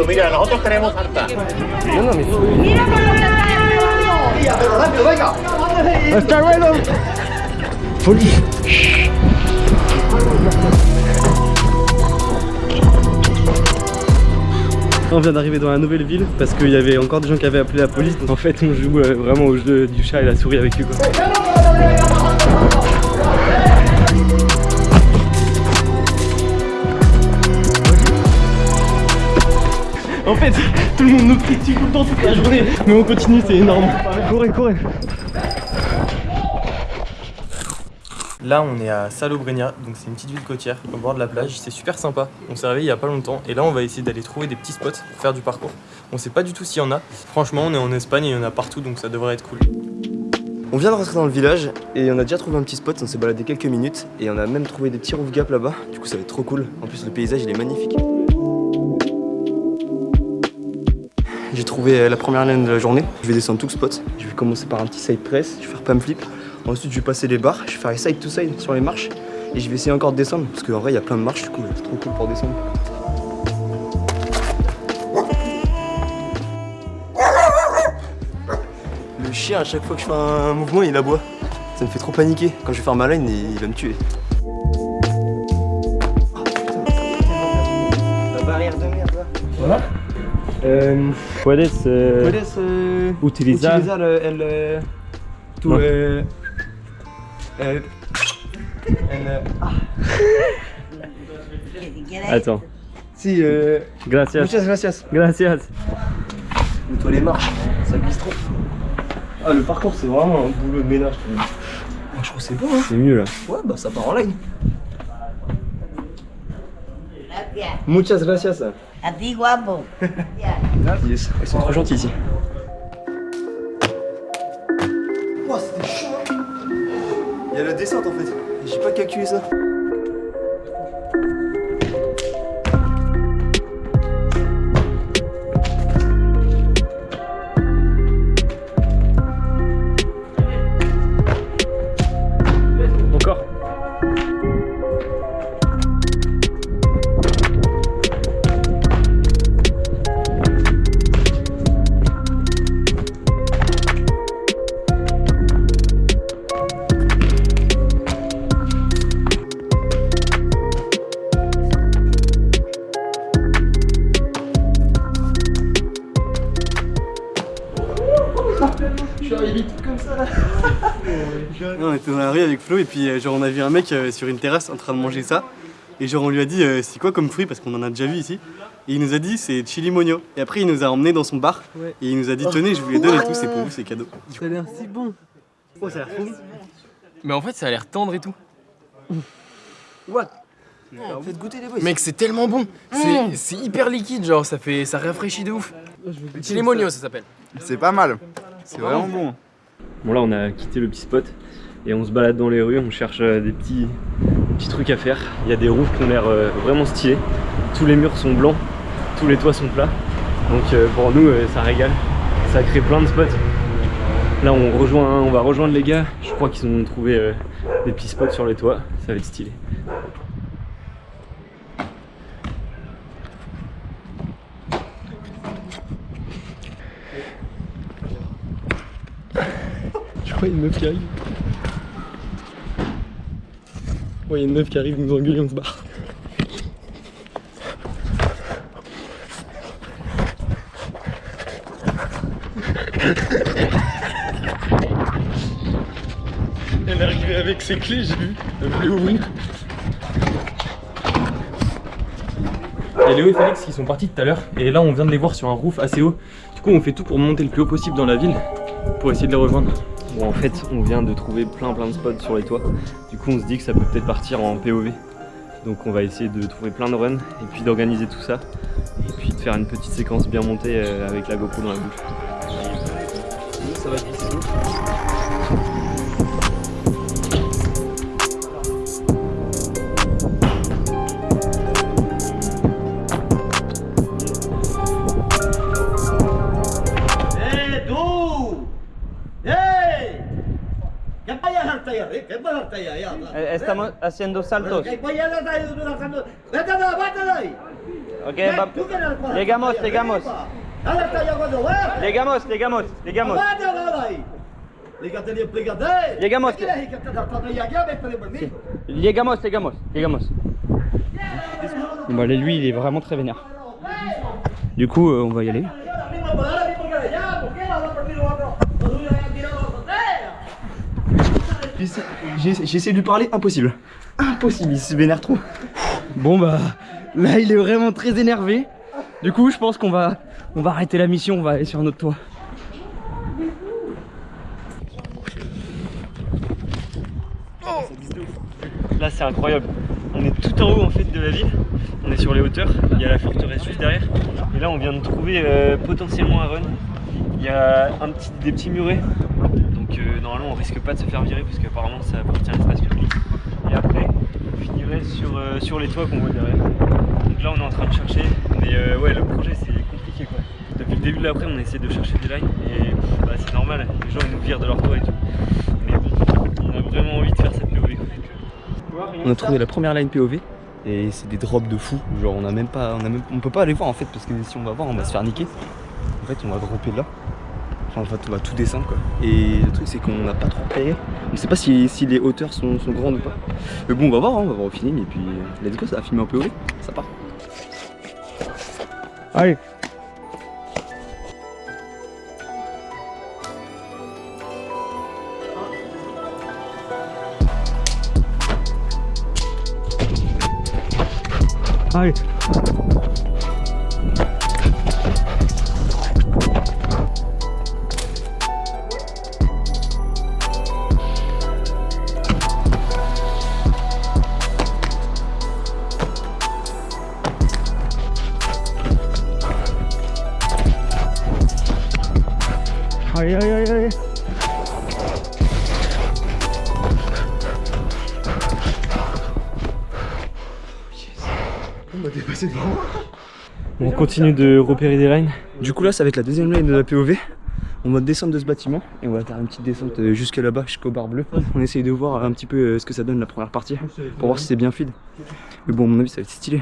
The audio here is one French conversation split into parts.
mucho. Mira, nosotros queremos harta. No, no, mais... Mira por lo que está grabando. Hasta luego Folie On vient d'arriver dans la nouvelle ville parce qu'il y avait encore des gens qui avaient appelé la police donc en fait on joue euh, vraiment au jeu du chat et la souris avec eux quoi. En fait, tout le monde nous critique tout le temps toute la journée Mais on continue, c'est énorme Courez, courez Là on est à Salobreña, donc c'est une petite ville côtière au bord de la plage, c'est super sympa. On s'est réveillé il y a pas longtemps et là on va essayer d'aller trouver des petits spots pour faire du parcours. On sait pas du tout s'il y en a. Franchement on est en Espagne et il y en a partout donc ça devrait être cool. On vient de rentrer dans le village et on a déjà trouvé un petit spot, on s'est baladé quelques minutes et on a même trouvé des petits roof gaps là-bas. Du coup ça va être trop cool. En plus le paysage il est magnifique. J'ai trouvé euh, la première laine de la journée. Je vais descendre tout le spot. Je vais commencer par un petit side press, je vais faire pump flip. Ensuite, je vais passer les barres, je vais faire les side to side sur les marches. Et je vais essayer encore de descendre, parce qu'en vrai, il y a plein de marches, du coup, c'est trop cool pour descendre. Le chien, à chaque fois que je fais un mouvement, il aboie. Ça me fait trop paniquer. Quand je vais faire ma line, il va me tuer. Euh, Puedes, eh, Puedes eh, utilizar. utilizar eh, el, eh, tu No. eh, eh, el, eh, ah, Attends. si eh, Gracias. muchas gracias. Gracias. Nettoie les marches, ça glisse trop. Ah le parcours c'est vraiment un boulot de ménage. Ah, je trouve que c'est bon hein. C'est mieux là. Ouais bah ça part en line. Muchas gracias. A ti, guapo. Yes, ils sont trop gentils ici. On était dans la rue avec Flo et puis euh, genre on a vu un mec euh, sur une terrasse en train de manger ça. Et genre on lui a dit euh, c'est quoi comme fruit? Parce qu'on en a déjà vu ici. Et il nous a dit c'est chilimonio. Et après il nous a emmené dans son bar et il nous a dit tenez je vous les donne et tout c'est pour vous c'est cadeau. Ça a l'air si bon. Oh ça a l'air trop bon. Mais en fait, ça a l'air tendre et tout. What? Faites goûter les boys. Mec, c'est tellement bon. C'est c'est hyper liquide, genre ça fait ça rafraîchit de ouf. Chilimonio, ça s'appelle. C'est pas mal. C'est vraiment bon. Bon là on a quitté le petit spot et on se balade dans les rues, on cherche euh, des petits, petits trucs à faire. Il y a des roofs qui ont l'air euh, vraiment stylés. Tous les murs sont blancs, tous les toits sont plats. Donc euh, pour nous ça régale. Ça crée plein de spots. Là on rejoint, on va rejoindre les gars. Je crois qu'ils ont trouvé des petits spots sur les toits. Ça va être stylé. Je crois une meuf qui. Il y a une meuf qui arrive, nous engueule et on se barre. Elle est arrivée avec ses clés, j'ai vu. Elle voulait ouvrir. A Léo et Félix qui sont partis tout à l'heure et là on vient de les voir sur un roof assez haut. Du coup on fait tout pour monter le plus haut possible dans la ville pour essayer de les rejoindre. Bon en fait on vient de trouver plein plein de spots sur les toits. Du coup on se dit que ça peut peut-être partir en POV. Donc on va essayer de trouver plein de runs et puis d'organiser tout ça. Et puis de faire une petite séquence bien montée euh, avec la GoPro dans la bouche. Estamos haciendo saltos. ¿Qué vayas hasta allá? ¡Vete de ahí! ¡Vete ahí! Ok, va- Llegamos, llegamos. Llegamos, llegamos, llegamos. Llegamos. Llegamos, llegamos, llegamos. Bon, lui, il est vraiment très vénère. Du coup, euh, on va y aller. J'ai essayé de lui parler, impossible. Impossible, il se vénère trop. Bon bah, là il est vraiment très énervé. Du coup, je pense qu'on va, on va arrêter la mission, on va aller sur un autre toit. Là c'est incroyable. On est tout en haut en fait de la ville. On est sur les hauteurs. Il y a la forteresse juste derrière. Et là on vient de trouver euh, potentiellement un run. Il y a un petit, des petits murets. Normalement on risque pas de se faire virer parce qu'apparemment ça appartient à l'espace public. Et après on finirait sur, euh, sur les toits qu'on voit derrière. Donc là on est en train de chercher. Mais euh, ouais le projet c'est compliqué quoi. Depuis le début de l'après on a essayé de chercher des lines et bah, c'est normal, les gens ils nous virent de leur toit et tout. Mais bon, on a vraiment envie de faire cette POV. On a trouvé la première line POV et c'est des drops de fou. Genre on a même pas, on même, on peut pas aller voir en fait parce que si on va voir on va se faire niquer. En fait on va dropper là. Enfin en fait on va tout descendre quoi. Et le truc c'est qu'on n'a pas trop repéré. On sait pas si, les hauteurs sont, grandes ou pas. Mais bon on va voir, hein, on va voir au feeling et puis euh, let's go ça va filmer un POV, ça part. Allez Allez, continue de repérer des lines. Du coup là ça va être la deuxième line de la POV. On va descendre de ce bâtiment et on va faire une petite descente euh, jusque là-bas, jusqu'au bar bleu. On essaye de voir un petit peu euh, ce que ça donne la première partie pour voir si c'est bien fluide. Mais bon à mon avis ça va être stylé.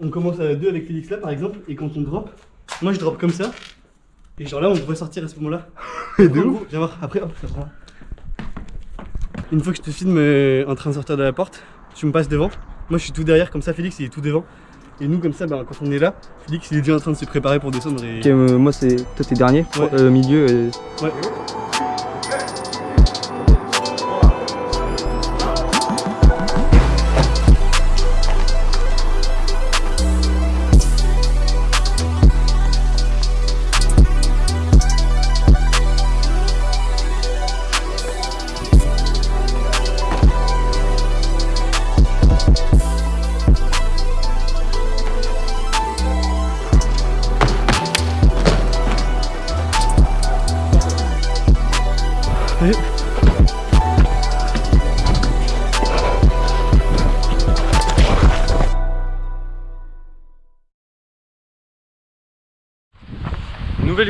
On commence à deux avec Félix là par exemple, et quand on drop, moi je drop comme ça, et genre là on devrait sortir à ce moment là. Et de ouf Viens voir, après hop, ça prend. Une fois que je te filme euh, en train de sortir de la porte, tu me passes devant. Moi je suis tout derrière, comme ça Félix il est tout devant. Et nous comme ça, ben, quand on est là, Félix il est déjà en train de se préparer pour descendre et... Ok euh, moi c'est toi t'es dernier, Ouais. euh, milieu et... Ouais.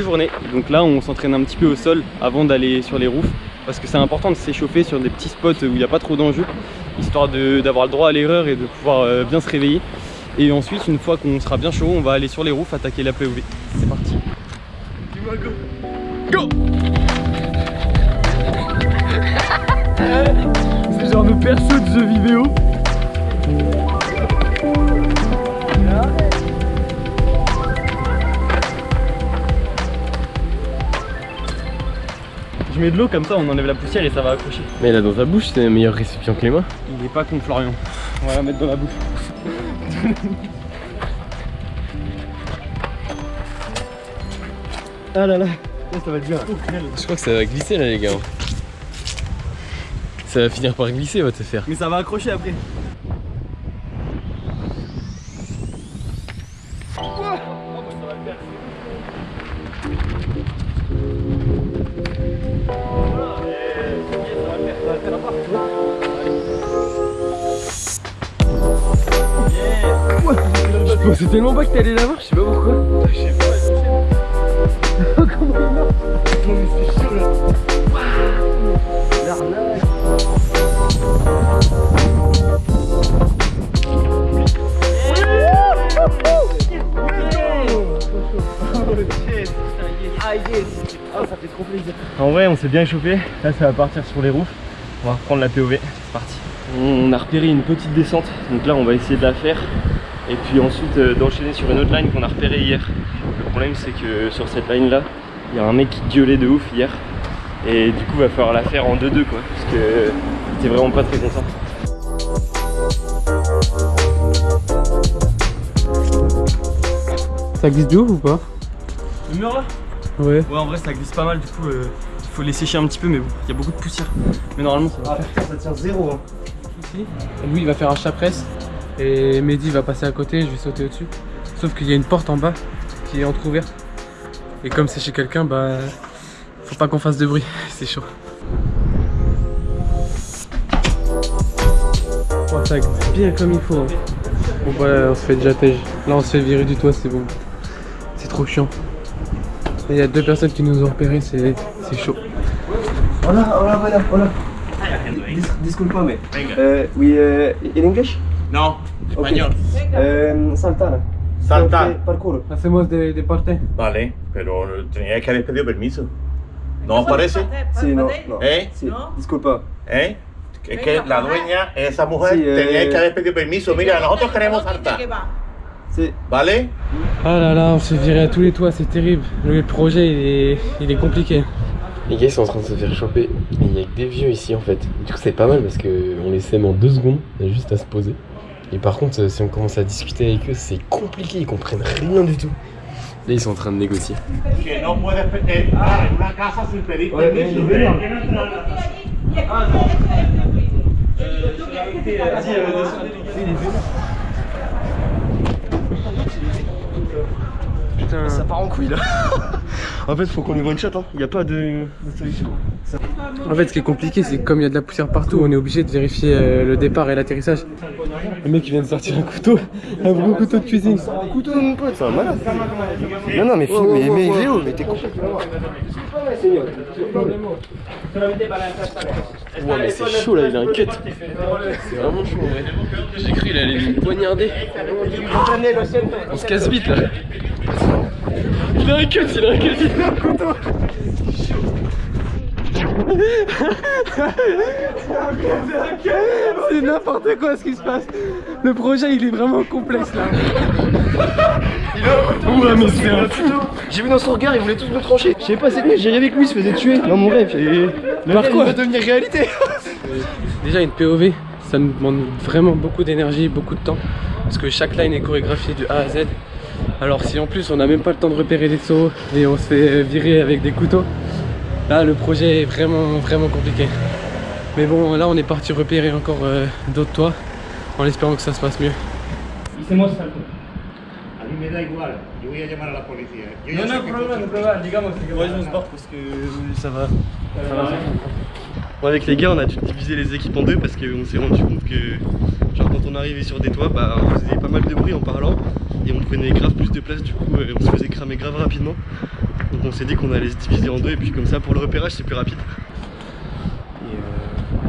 Journée, donc là on s'entraîne un petit peu au sol avant d'aller sur les roofs parce que c'est important de s'échauffer sur des petits spots où il n'y a pas trop d'enjeux histoire d'avoir le droit à l'erreur et de pouvoir euh, bien se réveiller. Et ensuite une fois qu'on sera bien chaud on va aller sur les roofs attaquer la POV c'est parti. C'est genre nos persos de jeux vidéo. Je mets de l'eau comme ça on enlève la poussière et ça va accrocher Mais là dans ta bouche, c'est un meilleur récipient que les mains. il est pas contre Florian on va la mettre dans la bouche Ah là là, là ça va être bien. Je crois que ça va glisser là les gars. Ça va finir par glisser, va te faire. Mais ça va accrocher après. pas que t'allais la voir, je sais pas pourquoi. Je sais pas, Comment il marche Non mais c'est chaud là. L'arnaque. Ah yes Oh ça fait trop plaisir En vrai on s'est bien échauffé, là ça va partir sur les roofs On va reprendre la POV, c'est parti On a repéré une petite descente, donc là on va essayer de la faire et puis ensuite, euh, d'enchaîner sur une autre line qu'on a repérée hier. Le problème, c'est que sur cette line là, il y a un mec qui gueulait de ouf hier. Et du coup, va falloir la faire en 2-2 quoi. Parce que t'es vraiment pas très content. Ça glisse de ouf ou pas? Le mur là? Ouais. Ouais, en vrai, ça glisse pas mal. Du coup, euh, il faut les sécher un petit peu, mais bon, il y a beaucoup de poussière. Mais normalement, ça va faire. Ça tient zéro. Hein. Lui il va faire un chat presse et Mehdi va passer à côté, je vais sauter au-dessus. Sauf qu'il y a une porte en bas qui est entrouverte. Et comme c'est chez quelqu'un, bah faut pas qu'on fasse de bruit, c'est chaud. Oh, ça bien comme il faut. hein. Bon bah on se fait déjà tège. Là on se fait virer du toit, c'est bon. C'est trop chiant. Il y a deux personnes qui nous ont repérés, c'est c'est chaud. Hola, hola, hola, hola. Dis disculpame. Uh, we uh, in English? No, español. Um, saltar. Saltar. Eh, Parkour. Hacemos de, de parte. Vale, pero tenía que haber pedido permiso. ¿No os parece? Sí, no, no. ¿Eh? Sí, disculpa. ¿Eh? Es que la dueña, esa mujer, Sí, eh. tenía que haber pedido permiso. Mira, nosotros queremos saltar. Sí. ¿Vale? Ah là là, on s'est viré à tous les toits, c'est terrible. Le projet il est, il est compliqué. Les gars ils sont en train de se faire choper et il y a que des vieux ici en fait. Du coup c'est pas mal parce que on les sème en deux secondes, on a juste à se poser. Et par contre euh, si on commence à discuter avec eux c'est compliqué, ils comprennent rien du tout. Là ils sont en train de négocier. Putain. Ça part en couille là. en fait, faut qu'on lui one shot. Hein. Il n'y a pas de, de solution. En fait, ce qui est compliqué, c'est que comme il y a de la poussière partout, on est obligé de vérifier euh, le départ et l'atterrissage. Le mec, il vient de sortir un couteau, un gros couteau de cuisine. Couteau, mon pote, c'est un malade. Non, non, mais, filme, mais, mais Léo, mais t'es complètement. Ouais mais c'est chaud là, il a un cut. C'est vraiment chaud en vrai. J'ai cru il allait me poignarder. On se casse vite là. Il a un cut, il a un cut, il a un couteau. C'est n'importe quoi ce qui se passe. Le projet, il est vraiment complexe là. Ouais, mais c'est un fou. J'ai vu dans son regard, il voulait tous me trancher. Je sais pas, c'est lui, j'ai avec lui, il se faisait tuer dans mon rêve. Et... Le Par quoi il va devenir réalité. Déjà, une POV, ça nous demande vraiment beaucoup d'énergie, beaucoup de temps. Parce que chaque line est chorégraphiée de A à Z. Alors si en plus on n'a même pas le temps de repérer des sauts et on se fait virer avec des couteaux, là le projet est vraiment vraiment compliqué. Mais bon là on est parti repérer encore euh, d'autres toits en espérant que ça se passe mieux. Me da igual, yo voy a llamar a la policía. Yo digamos. Parce que ça va. Bon, avec les gars, on a dû diviser les équipes en deux parce qu'on s'est rendu compte que, genre, quand on arrivait sur des toits, bah, on faisait pas mal de bruit en parlant et on prenait grave plus de place. Du coup, euh, on se faisait cramer grave rapidement. Donc, on s'est dit qu'on allait se diviser en deux et puis, comme ça, pour le repérage, c'est plus rapide. Et euh,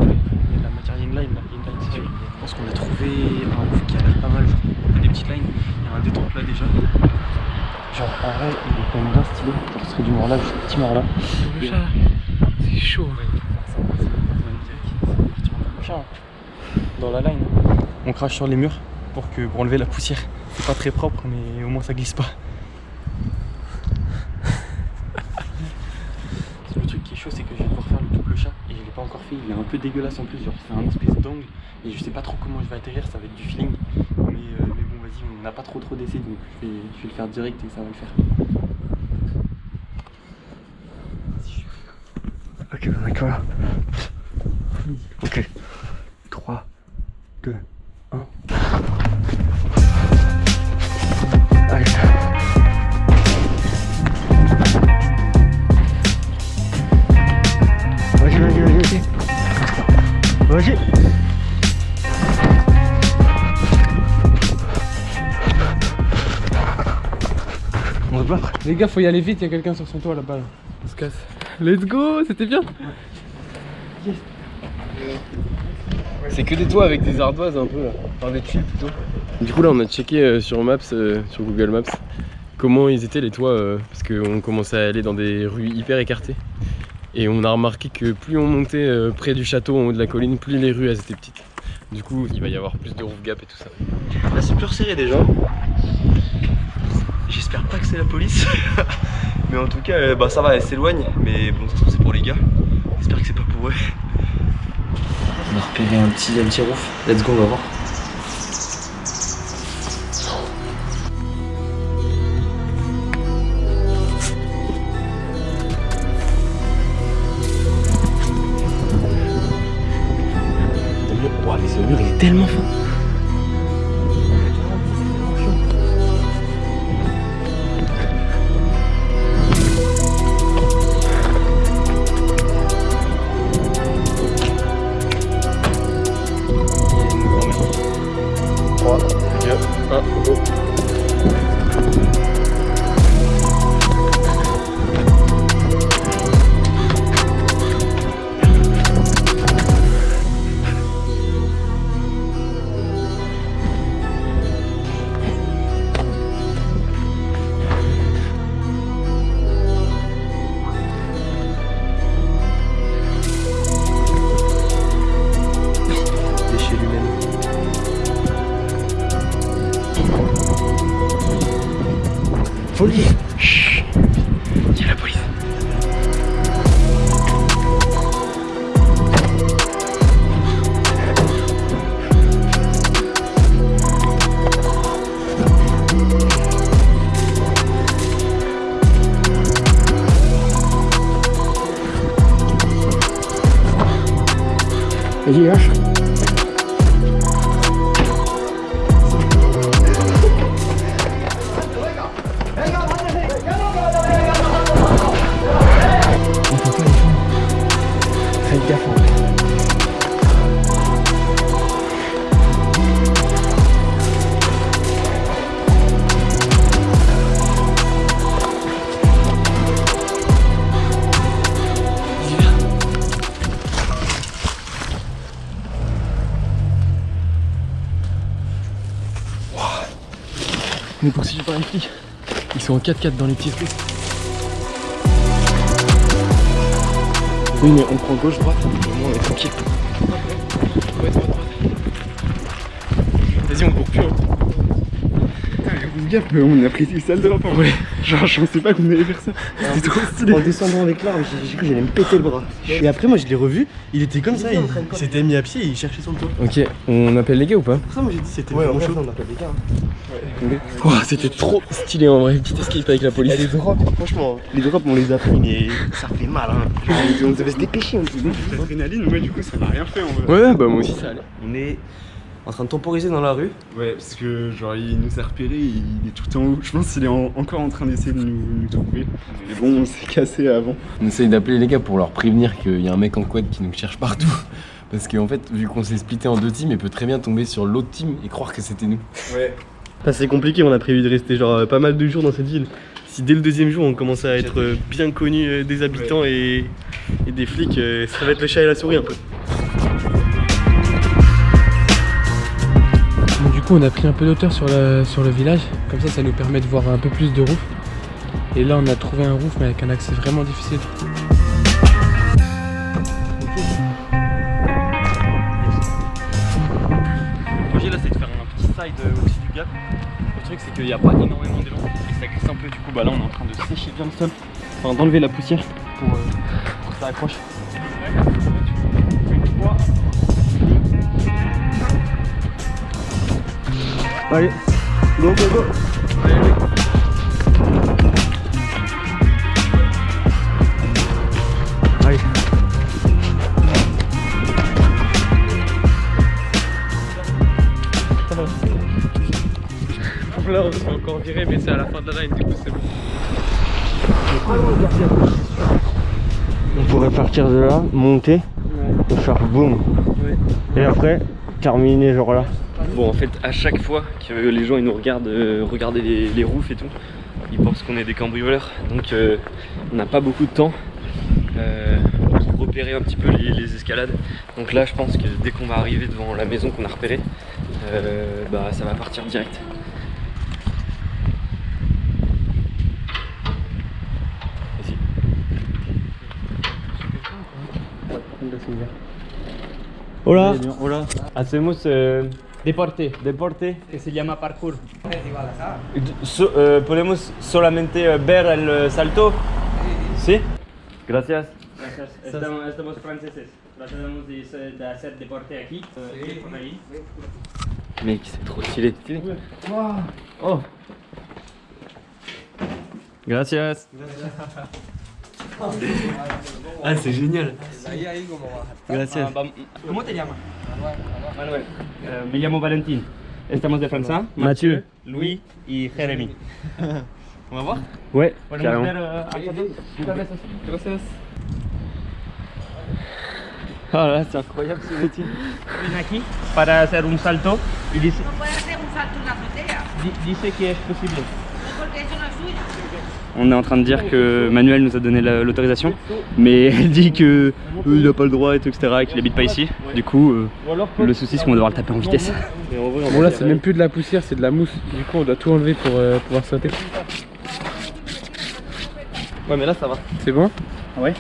il y a de la matière, il y a une line là, il y a une line, c'est sûr. Je pense qu'on a trouvé un roof qui a l'air pas mal, genre, on fait des petites lines, il y a un détente là déjà. Genre en vrai il est quand même bien stylé, genre ce serait du mort là, juste un petit mort là. C'est chaud. Dans la line. On crache sur les murs pour, que, pour enlever la poussière. C'est pas très propre mais au moins ça glisse pas. Le truc qui est chaud c'est que je vais devoir faire le double chat et je l'ai pas encore fait, il est un peu dégueulasse en plus, genre c'est un espèce d'angle et je sais pas trop comment je vais atterrir, ça va être du feeling. Mais, euh, mais bon vas-y, on n'a pas trop trop d'essais donc je vais, je vais le faire direct et ça va le faire. Ok, d'accord. Ok. Les gars, faut y aller vite, il y a quelqu'un sur son toit là-bas. Là. On se casse. Let's go, c'était bien. C'est que des toits avec des ardoises un peu là. Enfin des tuiles plutôt. Du coup là on a checké euh, sur Maps, euh, sur Google Maps, comment ils étaient les toits euh, parce qu'on commençait à aller dans des rues hyper écartées. Et on a remarqué que plus on montait euh, près du château en haut de la colline, plus les rues elles étaient petites. Du coup, il va y avoir plus de roof gap et tout ça. Là, c'est plus resserré déjà. J'espère pas que c'est la police. mais en tout cas, euh, bah ça va, elle s'éloigne. Mais bon, ça se trouve, c'est pour les gars. J'espère que c'est pas pour eux. On a repéré un petit, un petit roof. Let's go, on va voir. Tellement Vas-y, en 4x4 dans les petites rues. Oui, mais on prend gauche-droite, au moins on est tranquille. Ouais, droite, droite. Vas-y, on court plus. Hein. Gaffe, mais on a pris une salle de rapport. Ouais. Genre, je pensais pas qu'on allait faire ça. C'était trop stylé. En descendant avec l'arbre, j'ai cru que j'allais me péter le bras. Et après, moi, je l'ai revu. Il était comme ça. Il, il s'était mis à pied et il cherchait le toit. Ok, on appelle les gars ou pas? Pour ça, moi, j'ai dit c'était Ouais, vraiment chaud. On appelle les gars. hein. Oh, C'était trop stylé en vrai, petite escape avec la police. Et les drops, franchement, les drops, on les a pris, mais ça fait mal. Hein. On devait se dépêcher un petit peu. L'adrénaline, moi, du coup, ça m'a rien fait en vrai. Ouais, bah moi aussi ça allait. On est en train de temporiser dans la rue. Ouais, parce que, genre, il nous a repéré, il est tout en haut. Je pense qu'il est en- encore en train d'essayer de nous, nous trouver. Mais bon, on s'est cassé avant. On essaye d'appeler les gars pour leur prévenir qu'il y a un mec en quad qui nous cherche partout. Parce qu'en fait, vu qu'on s'est splitté en deux teams, il peut très bien tomber sur l'autre team et croire que c'était nous. Ouais. Enfin, c'est compliqué, on a prévu de rester genre pas mal de jours dans cette ville. Si dès le deuxième jour on commence à être euh, bien connu euh, des habitants et, et des flics, euh, ça va être le chat et la souris un peu. Donc, du coup, on a pris un peu d'auteur sur, la- sur le village. Comme ça, ça nous permet de voir un peu plus de roof. Et là, on a trouvé un roof, mais avec un accès vraiment difficile. Qu'il n'y a pas énormément d'élan et ça glisse un peu du coup bah là on est en train de sécher bien le sol, enfin d'enlever la poussière pour, euh, pour que ça accroche. Allez, go go go Là, on s'est encore viré, mais c'est à la fin de la line, du coup, c'est bon. On pourrait partir de là, monter, et faire boum. Et après, terminer genre là. Bon en fait à chaque fois que les gens ils nous regardent euh, regarder les, les roofs et tout, ils pensent qu'on est des cambrioleurs. Donc euh, on n'a pas beaucoup de temps euh, pour repérer un petit peu les, les escalades. Donc là je pense que dès qu'on va arriver devant la maison qu'on a repérée, euh, bah ça va partir direct. Hola. Hola. Hacemos eh, Deporte. deporte que se llama parkour. So- eh, ¿Podemos solamente eh, ver el eh, salto? Sí. Gracias. Gracias. Estamos, estamos franceses. Tratamos de, hacer- de hacer deporte aquí. eh, por ahí. Mec, c'est trop stylé. Oh. Gracias. Ah, c'est génial. Gracias. ¿Cómo te llamas? Manuel. Eh, me llamo Valentín. Estamos de Francia. Mathieu, Louis y Jérémy. On va? Voir Ouais, carrément. euh, Gracias. Ah là, c'est incroyable ce métier. Aquí para hacer un salto y dice, No puede hacer un salto en la di- dice que es posible. porque eso no es suyo. On est en train de dire que Manuel nous a donné la- l'autorisation, mais elle dit que euh, il a pas le droit et tout, etc. et qu'il habite pas ici. Du coup, euh, le souci c'est qu'on va devoir le taper en vitesse. Bon là c'est même plus de la poussière, c'est de la mousse. Du coup on doit tout enlever pour euh, pouvoir sauter. Ouais, mais là, ça va. C'est bon? Ouais.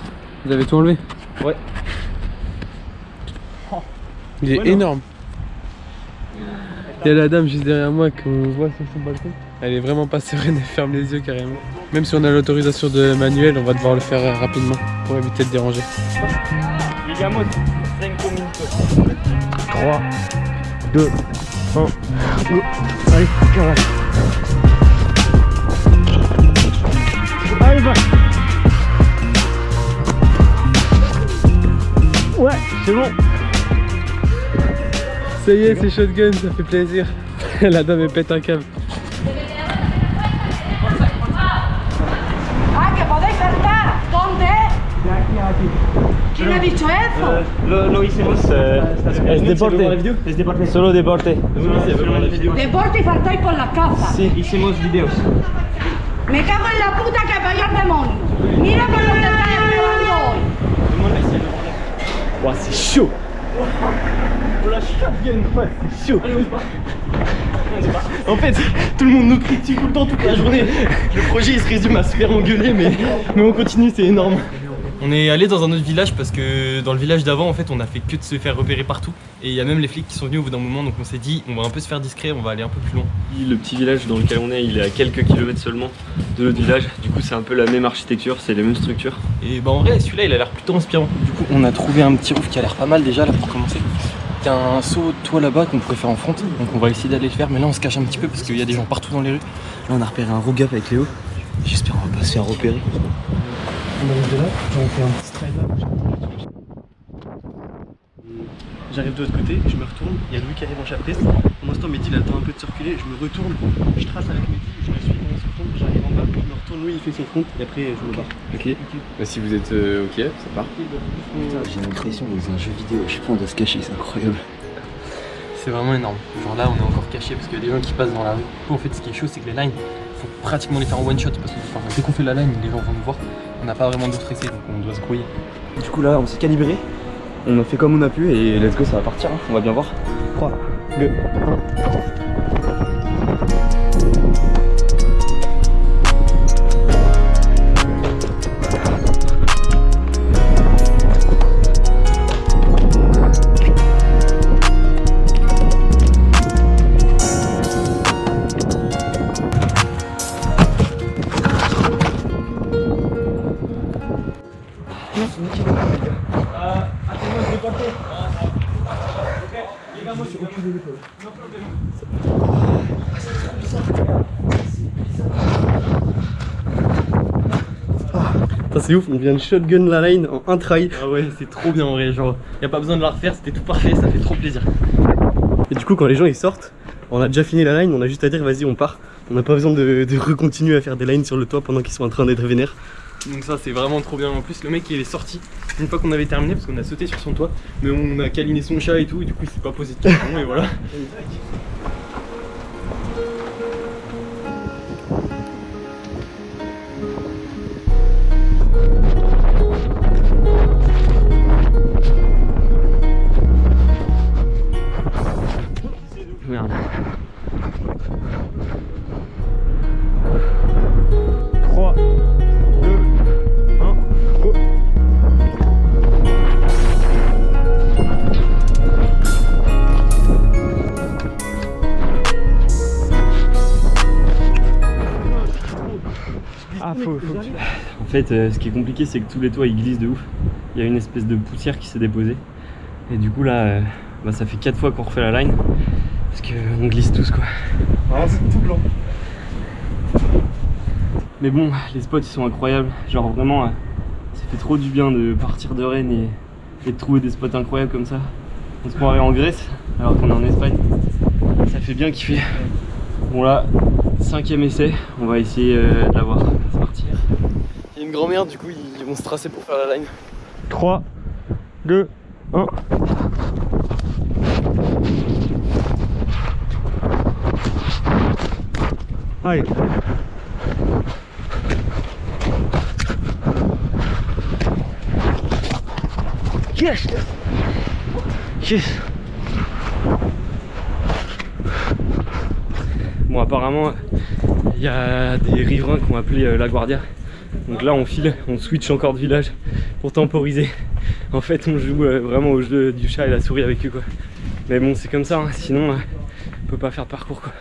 Vous avez tout enlevé? Ouais. Il est énorme. Il y a la dame juste derrière moi qu'on voit sur son balcon. Elle est vraiment pas sereine, elle ferme les yeux carrément. Même si on a l'autorisation de Manuel, on va devoir le faire rapidement pour éviter de déranger. Digamos 5 minutes. 3, 2, 1. Allez, carré. Allez, va. Ouais, c'est bon. Ça y est, c'est shotgun, ça fait plaisir. La dame elle pète un câble. Ah, que podéis saltar. ¿Dónde? ¿Quién ha dicho eso? Lo, lo hicimos. eh, es deporte. Es deporte. Solo deporte. Deporte y faltáis por las casas. Sí, hicimos videos. Me cago en la puta que vaya al demonio. Mira por dónde estáis llevando hoy. Ouah, c'est chaud. En fait, tout le monde nous critique tout le temps, toute la journée. Le projet il se résume à se faire engueuler, mais, mais on continue, c'est énorme. On est allé dans un autre village parce que dans le village d'avant, en fait, on a fait que de se faire repérer partout. Et il y a même les flics qui sont venus au bout d'un moment, donc on s'est dit, on va un peu se faire discret, on va aller un peu plus loin. Le petit village dans lequel on est, il est à quelques kilomètres seulement de notre village. Du coup, c'est un peu la même architecture, c'est les mêmes structures. Et bah en vrai, celui-là, il a l'air plutôt inspirant. Du coup, on a trouvé un petit roof qui a l'air pas mal déjà là pour commencer. Il y a un saut de toit là-bas qu'on pourrait faire en front, donc on va essayer d'aller le faire. Mais là, on se cache un petit peu parce qu'il y a des gens partout dans les rues. Là, on a repéré un rougap avec Léo. J'espère qu'on va pas se faire repérer. On arrive de là, on fait un petit stride J'arrive de l'autre côté, je me retourne, il y a Louis qui arrive en chapitre. Pour l'instant, Mehdi il attend un peu de circuler, je me retourne, je trace avec Mehdi, je le suis pendant son front, j'arrive en bas, Louis il fait son front et après je me barre. Ok. Bah, si vous êtes euh, ok, ça part. J'ai l'impression dans un jeu vidéo, je sais pas, on doit se cacher, c'est incroyable. C'est vraiment énorme. Genre là, on est encore caché parce qu'il y a des gens qui passent dans la rue. En fait, ce qui est chaud, c'est que les lines, faut pratiquement les faire en one shot parce que enfin, dès qu'on fait la line, les gens vont nous voir. On n'a pas vraiment d'autre essai, donc on doit se grouiller. Du coup, là, on s'est calibré, on a fait comme on a pu et let's go, ça va partir, hein. on va bien voir. 3, 2, 1. C'est ouf, on vient de shotgun la line en un try. Ah ouais, c'est trop bien en vrai. Genre, y a pas besoin de la refaire, c'était tout parfait, ça fait trop plaisir. Et du coup, quand les gens ils sortent, on a déjà fini la line, on a juste à dire vas-y, on part. On n'a pas besoin de, de recontinuer à faire des lines sur le toit pendant qu'ils sont en train d'être vénères. Donc ça c'est vraiment trop bien. En plus le mec il est sorti une fois qu'on avait terminé parce qu'on a sauté sur son toit, mais on a câliné son chat et tout et du coup il s'est pas posé de questions et voilà. Fait, euh, ce qui est compliqué, c'est que tous les toits ils glissent de ouf. Il y a une espèce de poussière qui s'est déposée. Et du coup, là, euh, bah, ça fait 4 fois qu'on refait la line. Parce qu'on glisse tous quoi. Vraiment, c'est tout blanc. Mais bon, les spots ils sont incroyables. Genre vraiment, euh, ça fait trop du bien de partir de Rennes et, et de trouver des spots incroyables comme ça. On se croirait en Grèce alors qu'on est en Espagne. Ça fait bien kiffer. Bon là, cinquième essai, on va essayer euh, de l'avoir. C'est parti. Il y a une du coup, ils vont se tracer pour faire la line. 3, 2, 1. Allez. Yes Yes Bon apparemment il y a des riverains qui ont appelé euh, la Guardia. Donc là on file, on switch encore de village pour temporiser. En fait on joue euh, vraiment au jeu du chat et la souris avec eux quoi. Mais bon c'est comme ça, hein. sinon euh, on peut pas faire de parcours quoi.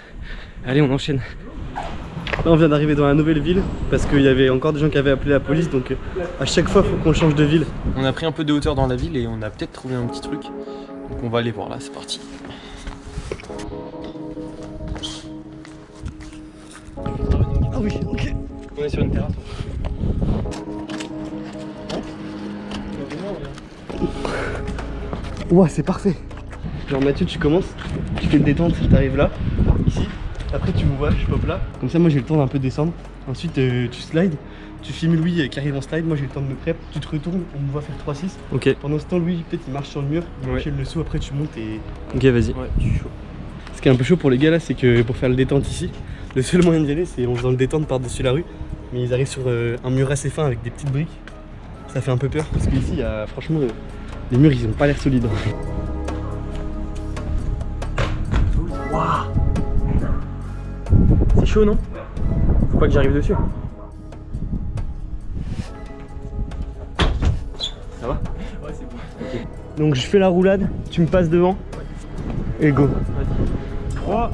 Allez on enchaîne. Là, on vient d'arriver dans la nouvelle ville parce qu'il y avait encore des gens qui avaient appelé la police. Donc, euh, à chaque fois, il faut qu'on change de ville. On a pris un peu de hauteur dans la ville et on a peut-être trouvé un petit truc. Donc on va aller voir là, c'est parti. Ah oui, ok. On est sur une terrasse. Ouah, c'est parfait. Genre, Mathieu, tu commences, tu fais une détente, tu arrives là, ici. Après, tu me vois, je pop là. Comme ça, moi, j'ai le temps d'un peu descendre. Ensuite, euh, tu slides. Tu filmes Louis euh, qui arrive en slide. Moi, j'ai le temps de me prep. Tu te retournes, on me voit faire 3-6. Ok, Pendant ce temps, Louis, peut-être, il marche sur le mur. Il Ouais. le saut. Après, tu montes et. ok vas-y. Ouais, je suis chaud. Ce qui est un peu chaud pour les gars là, c'est que pour faire le détente ici, le seul moyen d'y aller, c'est en faisant le détente par-dessus la rue. Mais ils arrivent sur euh, un mur assez fin avec des petites briques. Ça fait un peu peur parce qu'ici, il y a franchement, euh, les murs ils ont pas l'air solides. C'est chaud non? Faut pas que j'arrive dessus. Ça va? Ouais, c'est bon. Donc je fais la roulade, tu me passes devant et go. 3,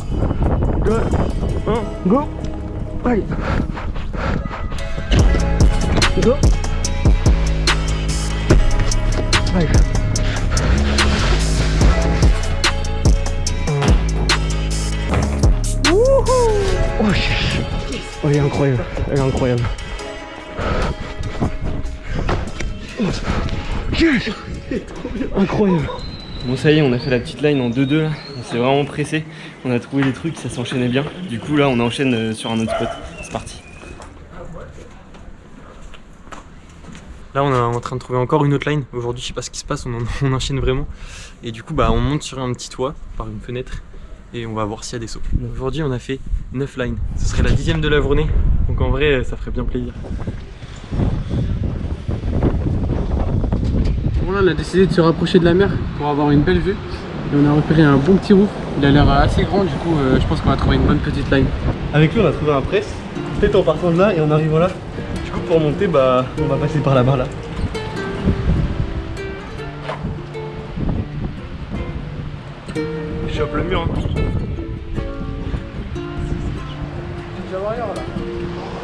2, 1, go Allez Go Allez Wouhou Oh, yes. Oh, elle est incroyable, elle est incroyable. Yes Incroyable Bon ça y est, on a fait la petite line en 2-2 là, on s'est vraiment pressé, on a trouvé des trucs, ça s'enchaînait bien. Du coup là on enchaîne euh, sur un autre spot, c'est parti. Là, on est en train de trouver encore une autre line. Aujourd'hui, je sais pas ce qui se passe, on, en- on enchaîne vraiment. Et du coup, bah, on monte sur un petit toit par une fenêtre et on va voir s'il y a des sauts. Aujourd'hui, on a fait 9 lines. Ce serait la dixième de la journée. Donc en vrai, ça ferait bien plaisir. Bon là on a décidé de se rapprocher de la mer pour avoir une belle vue et on a repéré un bon petit roof. Il a l'air assez grand du coup euh, je pense qu'on va trouver une bonne petite line. Avec lui, on a trouvé un press. Peut-être en partant de là et en arrivant là. Du coup, pour monter, bah, on va passer par là-bas là. Je chope le mur. hein.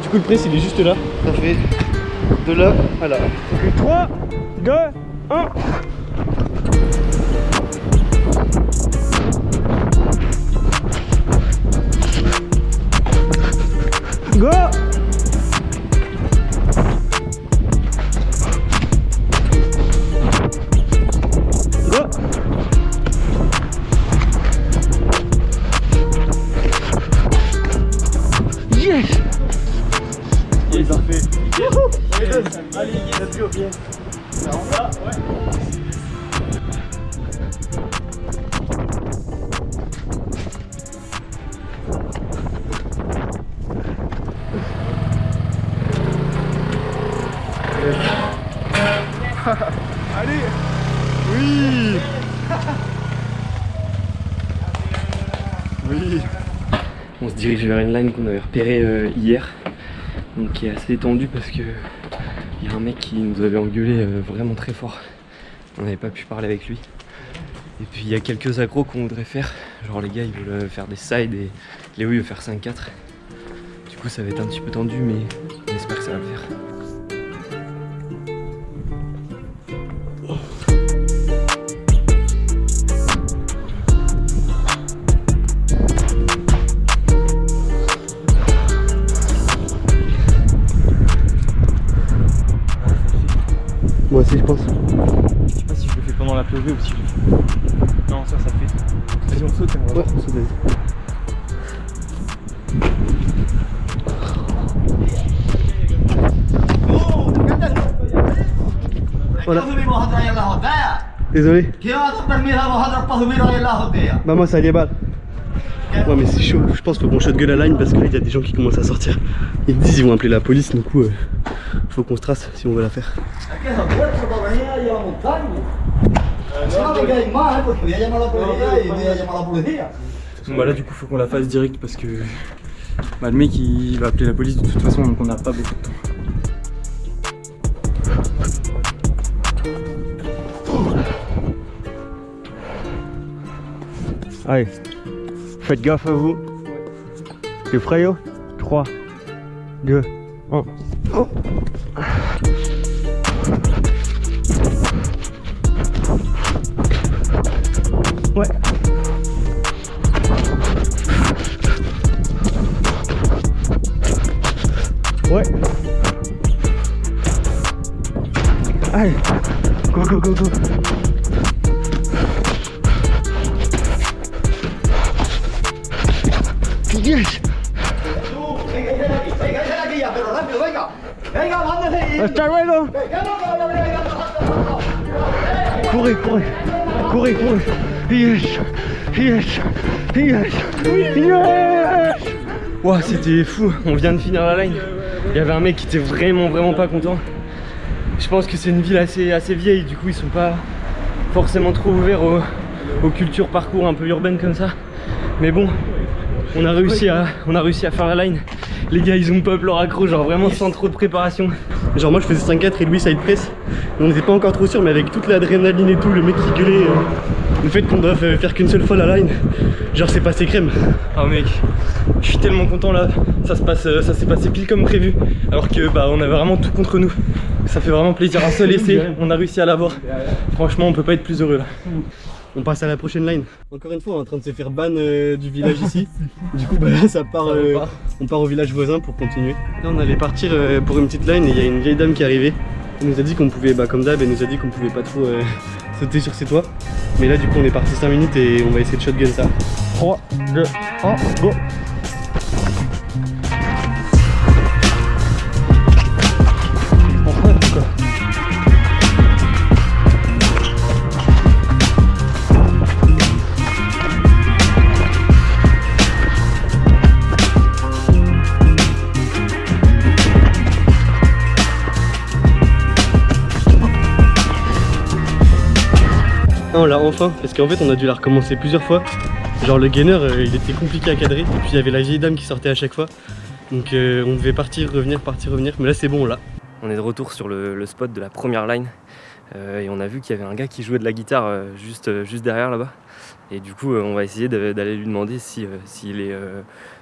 Du coup, le press il est juste là. Ça fait de là à là. 3, 2, 1 On se dirige vers une line qu'on avait repérée euh, hier, donc qui est assez étendue parce que il y a un mec qui nous avait engueulé euh, vraiment très fort. On n'avait pas pu parler avec lui. Et puis il y a quelques accros qu'on voudrait faire, genre les gars ils veulent euh, faire des sides et Léo il veut faire 5-4. Du coup, ça va être un petit peu tendu, mais j'espère que ça va le faire. Je pense. Je sais pas si je le fais pendant la POV ou si je le fais. Non, ça, ça fait. Vas-y, on saute et on va Ouais, voir. on saute. Voilà. Désolé. Bah moi ça allait mal. Ouais mais c'est chaud, je pense qu'il faut qu'on shotgun la line parce que là il y a des gens qui commencent à sortir. Ils me disent ils vont appeler la police, du coup euh, faut qu'on se trace si on veut la faire. Bah là, du coup, faut qu'on la fasse direct parce que bah, le mec il va appeler la police de toute façon, donc on n'a pas beaucoup de temps. Allez, faites gaffe à vous. T'es prêt yo 3, 2, 1. Ouais. Allez, go go go go. Yes. Hasta luego. Courez, courez, courez, courez. Yes, yes, yes, yes. Ouah, c'était fou, on vient de finir la line. Il y avait un mec qui était vraiment, vraiment pas content. Je pense que c'est une ville assez, assez vieille, du coup, ils sont pas forcément trop ouverts aux, aux cultures parcours un peu urbaines comme ça. Mais bon, on a réussi à, on a réussi à faire la line. Les gars, ils ont pop leur accro, genre vraiment sans trop de préparation. Genre moi je faisais 5-4 et lui side press. On n'était pas encore trop sûr mais avec toute l'adrénaline et tout, le mec qui gueulait, euh, le fait qu'on doit fa- faire qu'une seule fois la line, genre c'est passé crème. Ah mec, je suis tellement content là, ça se passe, euh, ça s'est passé pile comme prévu, alors que bah on avait vraiment tout contre nous. Ça fait vraiment plaisir, un seul essai, on a réussi à l'avoir. Franchement, on peut pas être plus heureux là. On passe à la prochaine line. Encore une fois, on est en train de se faire ban euh, du village ici. Du coup, bah là, ça part, euh, on part au village voisin pour continuer. Là, on allait partir euh, pour une petite line et il y a une vieille dame qui est arrivée. Elle nous a dit qu'on pouvait, bah comme d'hab, elle nous a dit qu'on pouvait pas trop euh, sur ses toits. Mais là, du coup, on est parti 5 minutes et on va essayer de shotgun ça. 3, 2, 1, go on l'a enfin, parce qu'en fait on a dû la recommencer plusieurs fois. Genre le gainer euh, il était compliqué à cadrer, et puis il y avait la vieille dame qui sortait à chaque fois. Donc euh, on devait partir, revenir, partir, revenir, mais là c'est bon là. On est de retour sur le, spot de la première line euh, et on a vu qu'il y avait un gars qui jouait de la guitare juste, juste derrière là-bas. Et du coup, on va essayer d'aller lui demander si, s'il est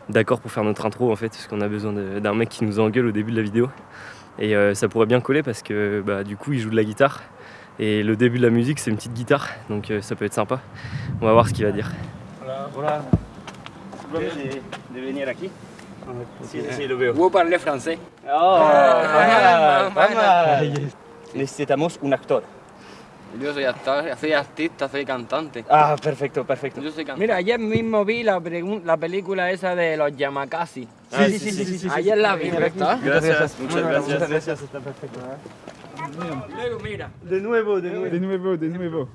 d'accord pour faire notre intro en fait, parce qu'on a besoin d'un mec qui nous engueule au début de la vidéo. Et ça pourrait bien coller parce que bah, du coup, il joue de la guitare et le début de la musique, c'est une petite guitare, donc euh, ça peut être sympa. On va voir ce qu'il va dire. De venir aquí. Sí, sí, lo veo. Vous parlez français Oh, Ah, vamos, bueno. vamos. Necesitamos un actor. Yo soy actor, soy artista, soy cantante. Ah, perfecto, perfecto. Yo soy cantante. Mira, ayer mismo vi la, la película esa de los Yamakasi. Ah, sí, sí, sí, sí, sí, Ayer sí. la vi, ¿verdad? Gracias, muchas gracias. Muchas gracias, está perfecto. Luego, mira. De nuevo, de nuevo. De nuevo, de nuevo.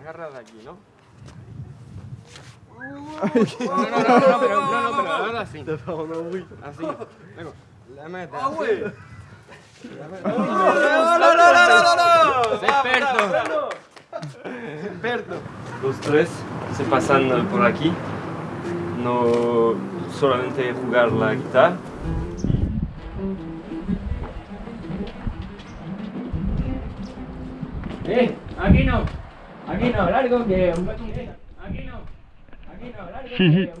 Agarra de aquí, ¿no? No, no, no, no, pero, no, no, pero ahora así. Así. Luego, la meta. Ah, güey. No, no, no, no, no. Experto. Experto. Los tres se pasan por aquí, no solamente jugar la guitarra. Eh, aquí no. Aquí no, largo que. Aquí no. Aquí no, largo que.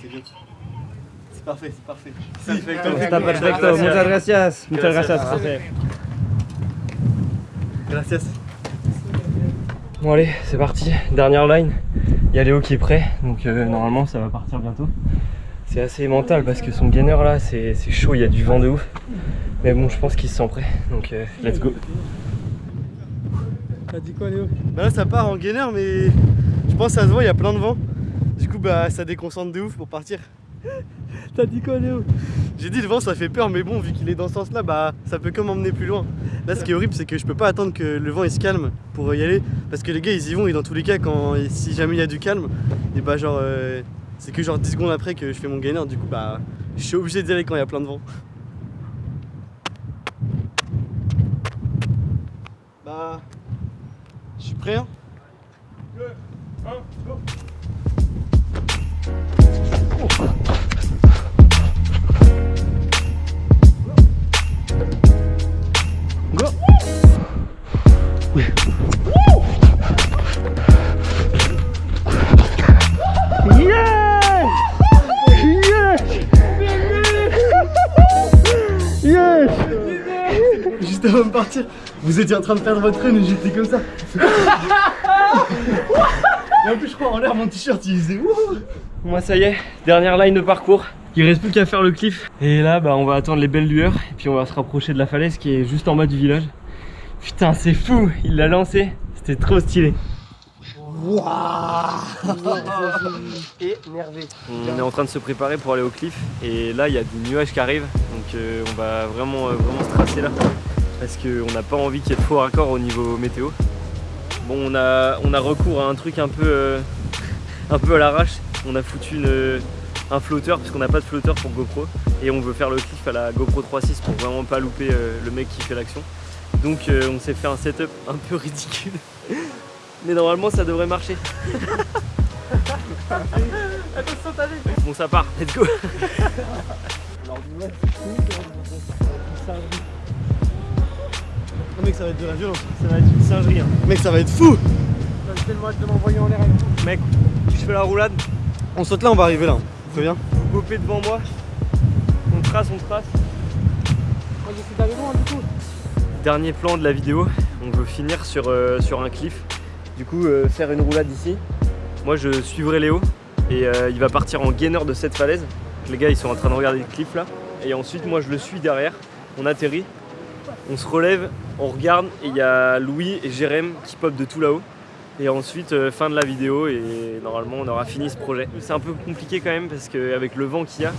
C'est bien. C'est parfait, c'est parfait. Está perfecto, muchas gracias. Muchas gracias, profe. Gracias. Bon allez, c'est parti, dernière line. Il y a Léo qui est prêt, donc euh, normalement ça va partir bientôt. C'est assez mental parce que son gainer là, c'est chaud, il y a du vent de ouf. Mais bon, je pense qu'il se sent prêt, donc euh, let's go. T'as dit quoi Léo? Bah là ça part en gainer mais je pense que ça se voit, il y a plein de vent. Du coup bah ça déconcentre de ouf pour partir. T'as dit quoi Léo? J'ai dit le vent ça fait peur mais bon vu qu'il est dans ce sens là bah ça peut comme emmener plus loin. Là ce qui est horrible c'est que je peux pas attendre que le vent il se calme pour y aller parce que les gars ils y vont et dans tous les cas quand si jamais il y a du calme et bah genre euh, c'est que genre 10 secondes après que je fais mon gainer du coup bah je suis obligé d'y aller quand il y a plein de vent. Bah je suis prêt hein? Juste avant de partir, vous étiez en train de perdre votre train et j'étais comme ça. Et en plus, je crois en l'air, mon t-shirt il faisait wouh Moi ça y est, dernière line de parcours. Il reste plus qu'à faire le cliff. Et là, bah, on va attendre les belles lueurs. Et puis on va se rapprocher de la falaise qui est juste en bas du village. Putain, c'est fou Il l'a lancé. C'était trop stylé. Énervé. On est en train de se préparer pour aller au cliff. Et là, il y a des nuages qui arrivent. Donc euh, on va vraiment, euh, vraiment se tracer là. Parce qu'on n'a pas envie qu'il y ait de faux raccords au niveau météo. Bon, on a, on a recours à un truc un peu, euh, un peu à l'arrache. On a foutu une, un flotteur parce qu'on n'a pas de flotteur pour GoPro et on veut faire le cliff à la GoPro 3.6 pour vraiment pas louper euh, le mec qui fait l'action. Donc euh, on s'est fait un setup un peu ridicule. Mais normalement ça devrait marcher. Bon ça part, let's go Oh, mec, ça va être de la violence. Ça va être une singerie. Hein. Mec, ça va être fou. Tellement hâte de m'envoyer en l'air. Mec, je fais la roulade, On saute là, on va arriver là. Très bien. vous gopez devant moi, on trace, on trace. Moi d'aller loin du coup. Dernier plan de la vidéo, on veut finir sur, euh, sur un cliff. Du coup, euh, faire une roulade ici. Moi, je suivrai Léo et euh, il va partir en gainer de cette falaise. Les gars, ils sont en train de regarder le cliff là. Et ensuite, moi, je le suis derrière. On atterrit, on se relève, on regarde et il y a Louis et Jérém qui pop de tout là-haut. Et ensuite, euh, fin de la vidéo et normalement, on aura fini ce projet. C'est un peu compliqué quand même parce qu'avec le vent qu'il y a,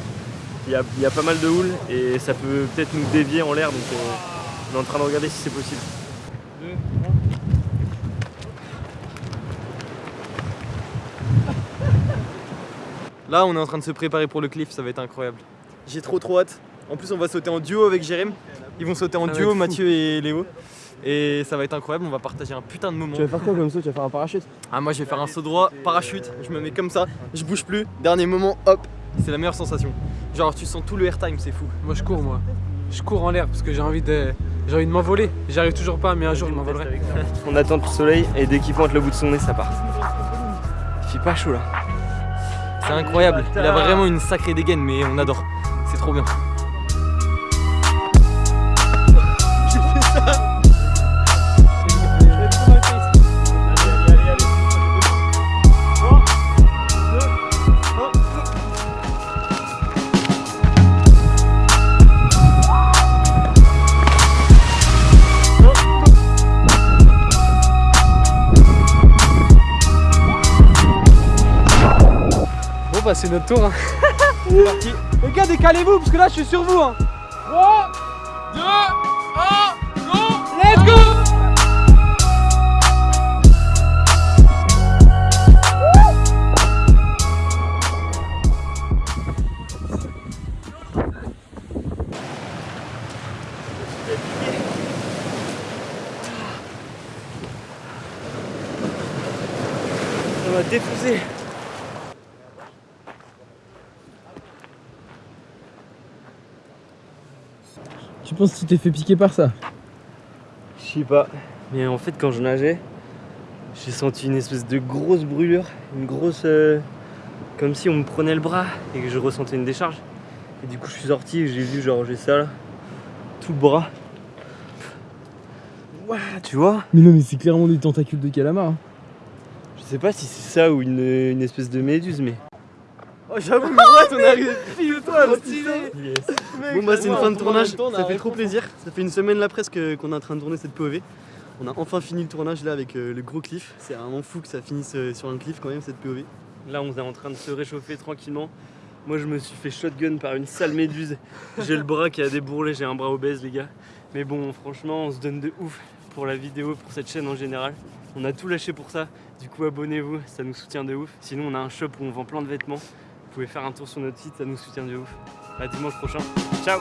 il y a, y a pas mal de houle et ça peut peut-être nous dévier en l'air. Donc, euh, on est en train de regarder si c'est possible. Là, on est en train de se préparer pour le cliff, ça va être incroyable. J'ai trop trop hâte. En plus, on va sauter en duo avec Jérém. Ils vont sauter en Ça duo. Mathieu et Léo. Et ça va être incroyable, on va partager un putain de moment. Tu vas faire quoi comme ça Tu vas faire un parachute? Ah, moi je vais faire un saut droit, parachute, je me mets comme ça, je bouge plus, dernier moment, hop, c'est la meilleure sensation. Genre, tu sens tout le airtime, c'est fou. Moi je cours moi. Je cours en l'air parce que j'ai envie de. J'ai envie de m'envoler. J'y arrive toujours pas mais un jour je m'envolerai. On attend le soleil et dès qu'il pointe le bout de son nez, ça part. Il fait pas chaud là. C'est incroyable, il a vraiment une sacrée dégaine, mais on adore. C'est trop bien. Bah c'est notre tour hein. Les gars décalez-vous parce que là je suis sur vous hein. Tu penses que tu t'es fait piquer par ça? Je sais pas. Mais en fait, quand je nageais, j'ai senti une espèce de grosse brûlure, une grosse. euh, comme si on me prenait le bras et que je ressentais une décharge. Et du coup, je suis sorti et j'ai vu, genre, j'ai ça là, tout le bras. Ouah, tu vois? Mais non, mais c'est clairement des tentacules de calamar. hein. Je sais pas si c'est ça ou une, une espèce de méduse, mais. Oh, j'avoue, mais ouais, on est arrivé pile au toit, stylé. Bon, bah, c'est une fin de tournage, ça fait trop plaisir. Ça fait une semaine là presque qu'on est en train de tourner cette POV. On a enfin fini le tournage là avec euh, le gros cliff. C'est vraiment fou que ça finisse euh, sur un cliff quand même cette POV. Là, on est en train de se réchauffer tranquillement. Moi, je me suis fait shotgun par une sale méduse. J'ai le bras qui a débourlé, j'ai un bras obèse, les gars. Mais bon, franchement, on se donne de ouf pour la vidéo, pour cette chaîne en général. On a tout lâché pour ça. Du coup, abonnez-vous, ça nous soutient de ouf. Sinon, on a un shop où on vend plein de vêtements. Vous pouvez faire un tour sur notre site, ça nous soutient de ouf. À dimanche prochain. Ciao